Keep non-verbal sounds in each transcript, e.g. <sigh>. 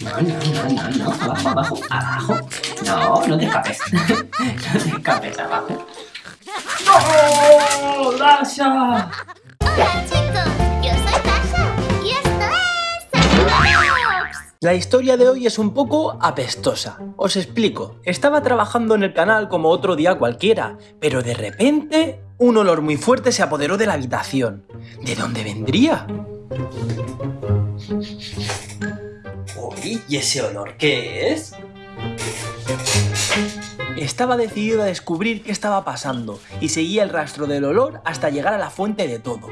No, no, no, no, no. Abajo, abajo, abajo. No, no te escapes. no te escapes abajo. ¡No! ¡Dasha! Hola chicos, yo soy Tasha y esto es. La historia de hoy es un poco apestosa. Os explico. Estaba trabajando en el canal como otro día cualquiera, pero de repente un olor muy fuerte se apoderó de la habitación. ¿De dónde vendría? ¿Y ese olor qué es? Estaba decidido a descubrir qué estaba pasando y seguía el rastro del olor hasta llegar a la fuente de todo.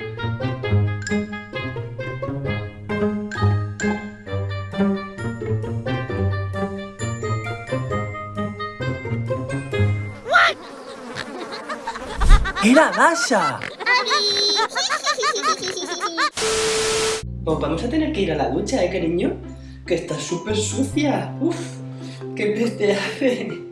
¡Era Dasha! Pues vamos a tener que ir a la ducha, ¿eh, cariño? Que está súper sucia. Uf, qué peste hace.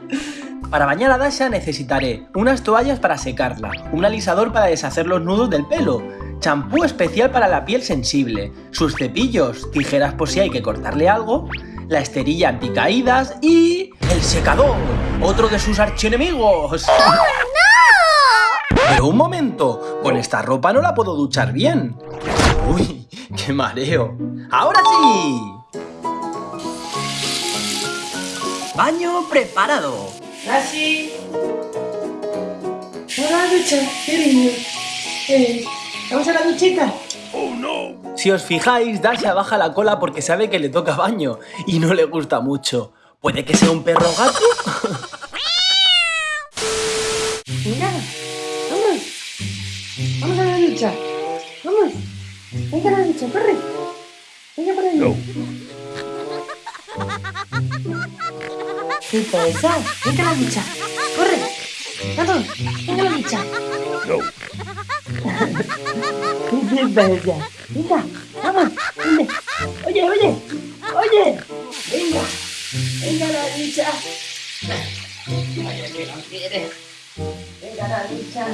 Para bañar a Dasha necesitaré unas toallas para secarla, un alisador para deshacer los nudos del pelo, champú especial para la piel sensible, sus cepillos, tijeras por si hay que cortarle algo, la esterilla anticaídas y... ¡el secador! ¡Otro de sus archienemigos! Pero un momento, con esta ropa no la puedo duchar bien. Uy, qué mareo. ¡Ahora sí! Baño preparado. ¡Así! ¡Vamos a la ducha, cariño! Eh, ¿Vamos a la duchita? Si os fijáis, Dasha baja la cola porque sabe que le toca baño y no le gusta mucho. ¿Puede que sea un perro gato? <laughs> Venga, vamos. Vamos a la ducha. Vamos. Venga a la ducha, corre. Venga por ahí. ¿Qué pasa? Venga a la ducha. Corre. Vamos. Venga la ducha. ¿Qué pasa? Venga, vamos. Vente. Oye, oye. Oye. Venga. Venga la ducha. Vaya que no quiere. Venga la ducha.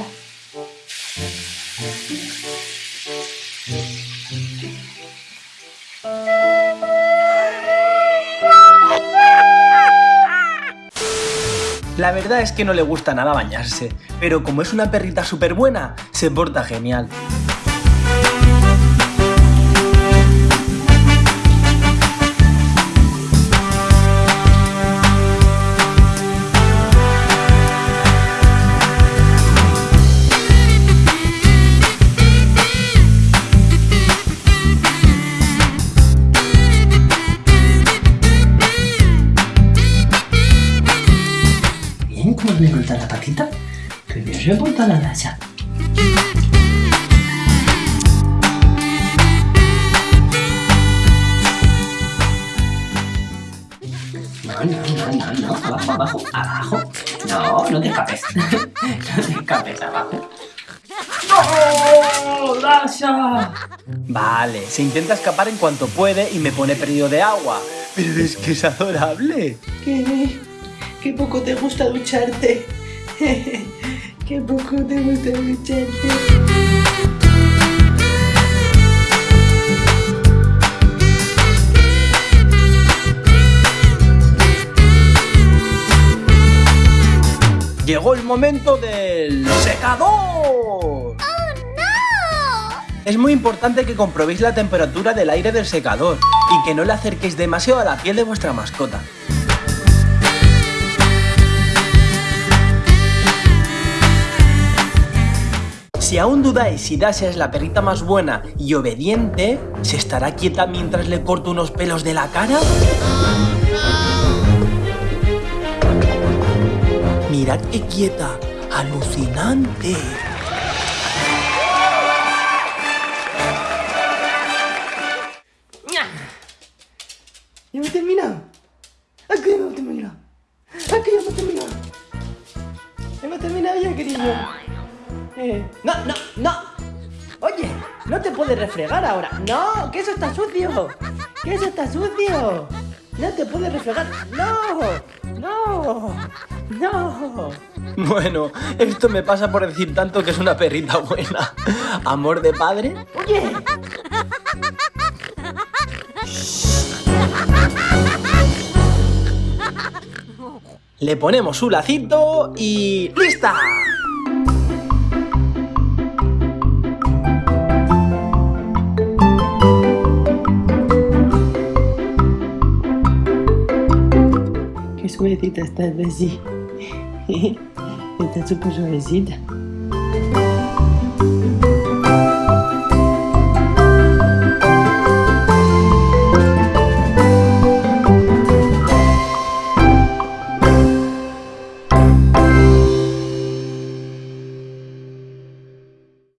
La verdad es que no le gusta nada bañarse, pero como es una perrita súper buena, se porta genial. Bien, ¿cómo le corta la patita? Primero se corta la dacha. No, no, no, no, no. Abajo, abajo, abajo. No, no te escapes. <laughs> no te escapes abajo. ¡No! ¡Dasha! Vale, se intenta escapar en cuanto puede y me pone perdido de agua. Pero es que es adorable. ¿Qué? ¿Qué poco te gusta ducharte? <laughs> ¿Qué poco te gusta ducharte? Llegó el momento del secador. ¡Oh, no! Es muy importante que comprobéis la temperatura del aire del secador y que no le acerquéis demasiado a la piel de vuestra mascota. Si aún dudáis si Dasha es la perrita más buena y obediente, ¿se estará quieta mientras le corto unos pelos de la cara? Mirad qué quieta, alucinante. ¿Ya hemos terminado? ¿A qué hemos terminado? ¿A qué hemos terminado? ¿Hemos terminado ya, querido? Eh, <laughs> no, no, no. Oye, no te puedes refregar ahora. No, que eso está sucio. Que eso está sucio. No te puedes refregar. No, no, no. Bueno, esto me pasa por decir tanto que es una perrita buena. Amor de padre. Oye. Le ponemos su lacito y... ¡Lista! Qué suavecita está Bessie. está súper suavecita.